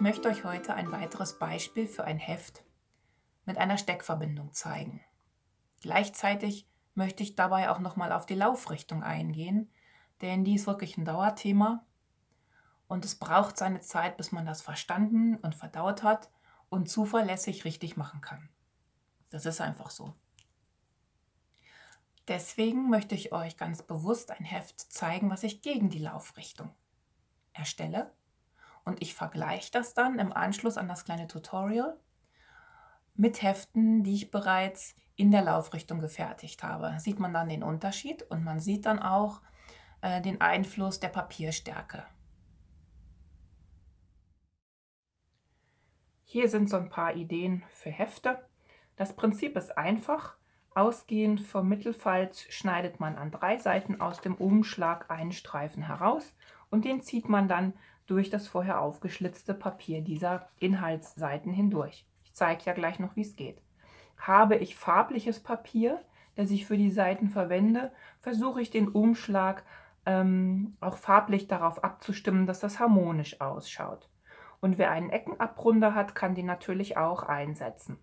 Ich möchte euch heute ein weiteres Beispiel für ein Heft mit einer Steckverbindung zeigen. Gleichzeitig möchte ich dabei auch nochmal auf die Laufrichtung eingehen, denn die ist wirklich ein Dauerthema und es braucht seine Zeit, bis man das verstanden und verdaut hat und zuverlässig richtig machen kann. Das ist einfach so. Deswegen möchte ich euch ganz bewusst ein Heft zeigen, was ich gegen die Laufrichtung erstelle. Und ich vergleiche das dann im Anschluss an das kleine Tutorial mit Heften, die ich bereits in der Laufrichtung gefertigt habe. Sieht man dann den Unterschied und man sieht dann auch äh, den Einfluss der Papierstärke. Hier sind so ein paar Ideen für Hefte. Das Prinzip ist einfach. Ausgehend vom Mittelfalz schneidet man an drei Seiten aus dem Umschlag einen Streifen heraus und den zieht man dann durch das vorher aufgeschlitzte Papier dieser Inhaltsseiten hindurch. Ich zeige ja gleich noch, wie es geht. Habe ich farbliches Papier, das ich für die Seiten verwende, versuche ich den Umschlag ähm, auch farblich darauf abzustimmen, dass das harmonisch ausschaut. Und wer einen Eckenabrunder hat, kann die natürlich auch einsetzen.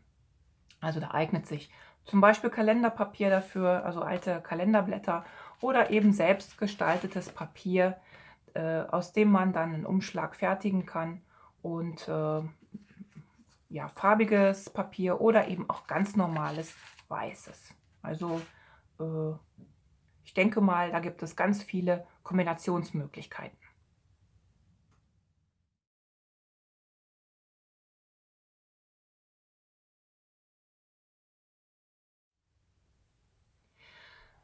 Also da eignet sich zum Beispiel Kalenderpapier dafür, also alte Kalenderblätter oder eben selbst gestaltetes Papier, äh, aus dem man dann einen Umschlag fertigen kann und äh, ja, farbiges Papier oder eben auch ganz normales weißes. Also äh, ich denke mal, da gibt es ganz viele Kombinationsmöglichkeiten.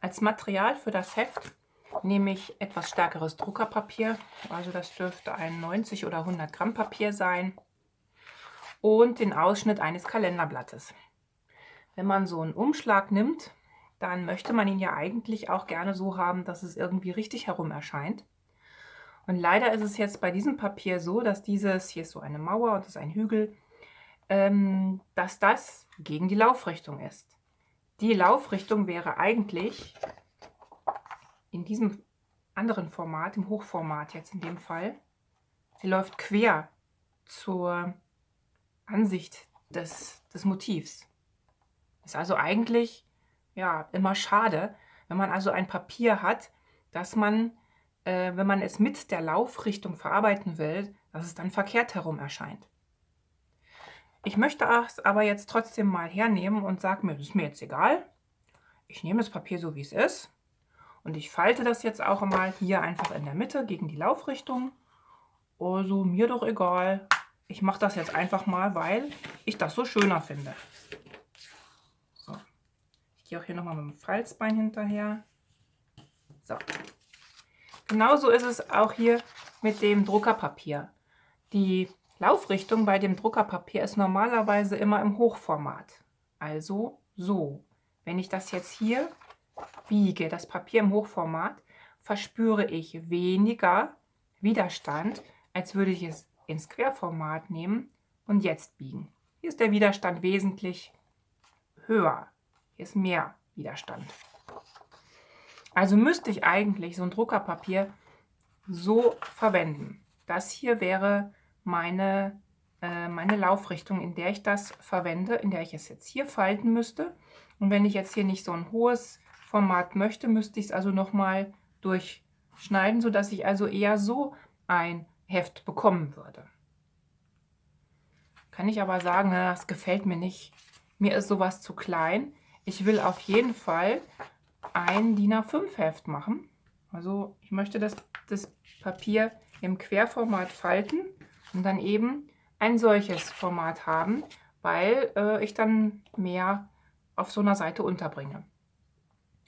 Als Material für das Heft nehme ich etwas stärkeres Druckerpapier, also das dürfte ein 90 oder 100 Gramm Papier sein und den Ausschnitt eines Kalenderblattes. Wenn man so einen Umschlag nimmt, dann möchte man ihn ja eigentlich auch gerne so haben, dass es irgendwie richtig herum erscheint. Und leider ist es jetzt bei diesem Papier so, dass dieses, hier ist so eine Mauer und das ist ein Hügel, ähm, dass das gegen die Laufrichtung ist. Die Laufrichtung wäre eigentlich in diesem anderen Format, im Hochformat jetzt in dem Fall, sie läuft quer zur Ansicht des, des Motivs. Ist also eigentlich ja, immer schade, wenn man also ein Papier hat, dass man, äh, wenn man es mit der Laufrichtung verarbeiten will, dass es dann verkehrt herum erscheint. Ich möchte es aber jetzt trotzdem mal hernehmen und sage mir, das ist mir jetzt egal. Ich nehme das Papier so, wie es ist. Und ich falte das jetzt auch mal hier einfach in der Mitte gegen die Laufrichtung. Also mir doch egal. Ich mache das jetzt einfach mal, weil ich das so schöner finde. So. Ich gehe auch hier nochmal mit dem Falzbein hinterher. So. Genauso ist es auch hier mit dem Druckerpapier. Die Laufrichtung bei dem Druckerpapier ist normalerweise immer im Hochformat. Also so. Wenn ich das jetzt hier biege, das Papier im Hochformat, verspüre ich weniger Widerstand, als würde ich es ins Querformat nehmen und jetzt biegen. Hier ist der Widerstand wesentlich höher. Hier ist mehr Widerstand. Also müsste ich eigentlich so ein Druckerpapier so verwenden. Das hier wäre meine, äh, meine Laufrichtung, in der ich das verwende, in der ich es jetzt hier falten müsste. Und wenn ich jetzt hier nicht so ein hohes Format möchte, müsste ich es also nochmal durchschneiden, sodass ich also eher so ein Heft bekommen würde. Kann ich aber sagen, na, das gefällt mir nicht. Mir ist sowas zu klein. Ich will auf jeden Fall ein DIN A5 Heft machen. Also ich möchte das, das Papier im Querformat falten und dann eben ein solches Format haben, weil äh, ich dann mehr auf so einer Seite unterbringe.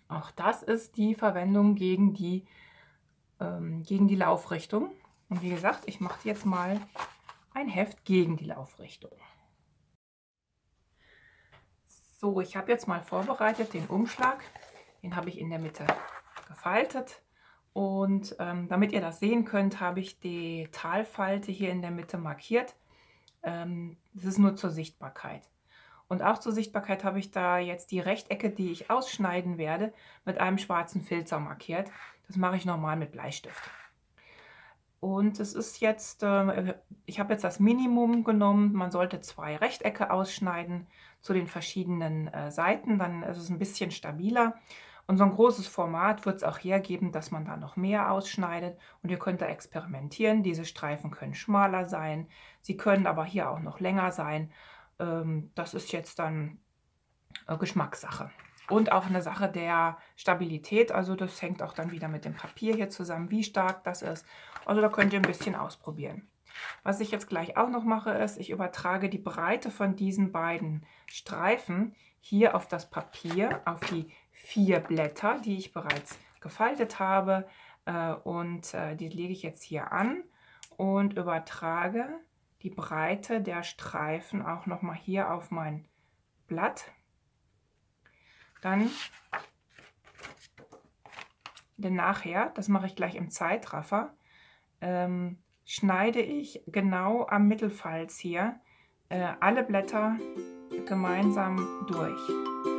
Auch das ist die Verwendung gegen die, ähm, gegen die Laufrichtung. Und wie gesagt, ich mache jetzt mal ein Heft gegen die Laufrichtung. So, ich habe jetzt mal vorbereitet den Umschlag. Den habe ich in der Mitte gefaltet. Und ähm, damit ihr das sehen könnt, habe ich die Talfalte hier in der Mitte markiert. Ähm, das ist nur zur Sichtbarkeit. Und auch zur Sichtbarkeit habe ich da jetzt die Rechtecke, die ich ausschneiden werde, mit einem schwarzen Filzer markiert. Das mache ich normal mit Bleistift. Und es ist jetzt, äh, ich habe jetzt das Minimum genommen. Man sollte zwei Rechtecke ausschneiden zu den verschiedenen äh, Seiten. Dann ist es ein bisschen stabiler. Und so ein großes Format wird es auch hergeben, dass man da noch mehr ausschneidet. Und ihr könnt da experimentieren. Diese Streifen können schmaler sein. Sie können aber hier auch noch länger sein. Ähm, das ist jetzt dann äh, Geschmackssache. Und auch eine Sache der Stabilität. Also das hängt auch dann wieder mit dem Papier hier zusammen, wie stark das ist. Also da könnt ihr ein bisschen ausprobieren. Was ich jetzt gleich auch noch mache, ist, ich übertrage die Breite von diesen beiden Streifen hier auf das Papier, auf die vier Blätter, die ich bereits gefaltet habe. Äh, und äh, die lege ich jetzt hier an und übertrage die Breite der Streifen auch nochmal hier auf mein Blatt. Dann denn nachher, das mache ich gleich im Zeitraffer, ähm, schneide ich genau am Mittelfalz hier äh, alle Blätter gemeinsam durch.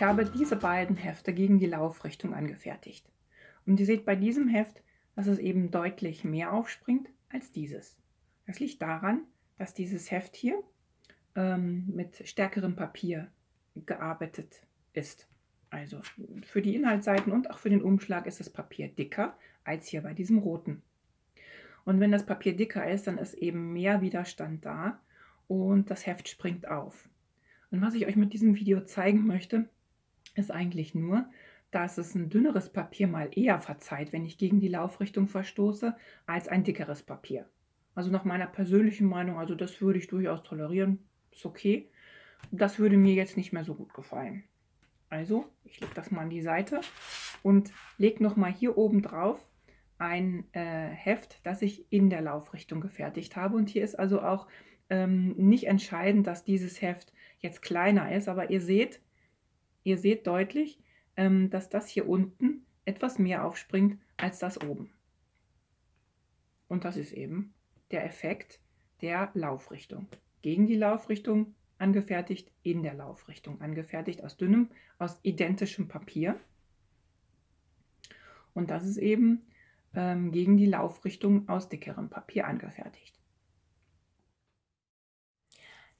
Ich habe diese beiden Hefte gegen die Laufrichtung angefertigt. Und ihr seht bei diesem Heft, dass es eben deutlich mehr aufspringt als dieses. Das liegt daran, dass dieses Heft hier ähm, mit stärkerem Papier gearbeitet ist. Also für die Inhaltsseiten und auch für den Umschlag ist das Papier dicker als hier bei diesem roten. Und wenn das Papier dicker ist, dann ist eben mehr Widerstand da und das Heft springt auf. Und was ich euch mit diesem Video zeigen möchte, ist eigentlich nur, dass es ein dünneres Papier mal eher verzeiht, wenn ich gegen die Laufrichtung verstoße, als ein dickeres Papier. Also nach meiner persönlichen Meinung, also das würde ich durchaus tolerieren, ist okay. Das würde mir jetzt nicht mehr so gut gefallen. Also, ich lege das mal an die Seite und lege nochmal hier oben drauf ein äh, Heft, das ich in der Laufrichtung gefertigt habe. Und hier ist also auch ähm, nicht entscheidend, dass dieses Heft jetzt kleiner ist, aber ihr seht, Ihr seht deutlich, ähm, dass das hier unten etwas mehr aufspringt als das oben. Und das ist eben der Effekt der Laufrichtung. Gegen die Laufrichtung angefertigt, in der Laufrichtung angefertigt, aus dünnem, aus identischem Papier. Und das ist eben ähm, gegen die Laufrichtung aus dickerem Papier angefertigt.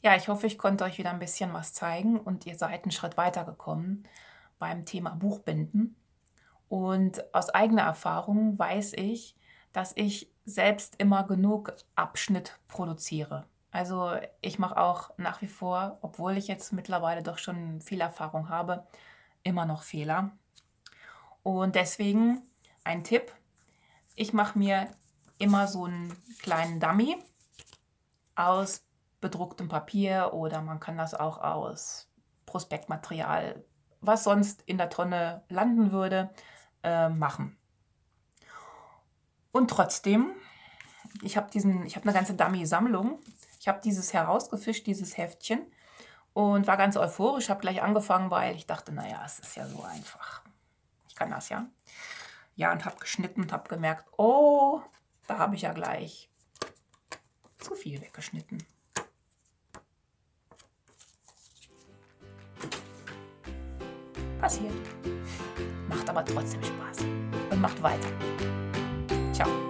Ja, ich hoffe, ich konnte euch wieder ein bisschen was zeigen und ihr seid einen Schritt weitergekommen beim Thema Buchbinden. Und aus eigener Erfahrung weiß ich, dass ich selbst immer genug Abschnitt produziere. Also ich mache auch nach wie vor, obwohl ich jetzt mittlerweile doch schon viel Erfahrung habe, immer noch Fehler. Und deswegen ein Tipp. Ich mache mir immer so einen kleinen Dummy aus bedrucktem Papier oder man kann das auch aus Prospektmaterial, was sonst in der Tonne landen würde, äh, machen. Und trotzdem, ich habe habe eine ganze Dummy-Sammlung. Ich habe dieses herausgefischt, dieses Heftchen und war ganz euphorisch, habe gleich angefangen, weil ich dachte, naja, es ist ja so einfach. Ich kann das ja. Ja, und habe geschnitten und habe gemerkt, oh, da habe ich ja gleich zu viel weggeschnitten. Passiert. Macht aber trotzdem Spaß. Und macht weiter. Ciao.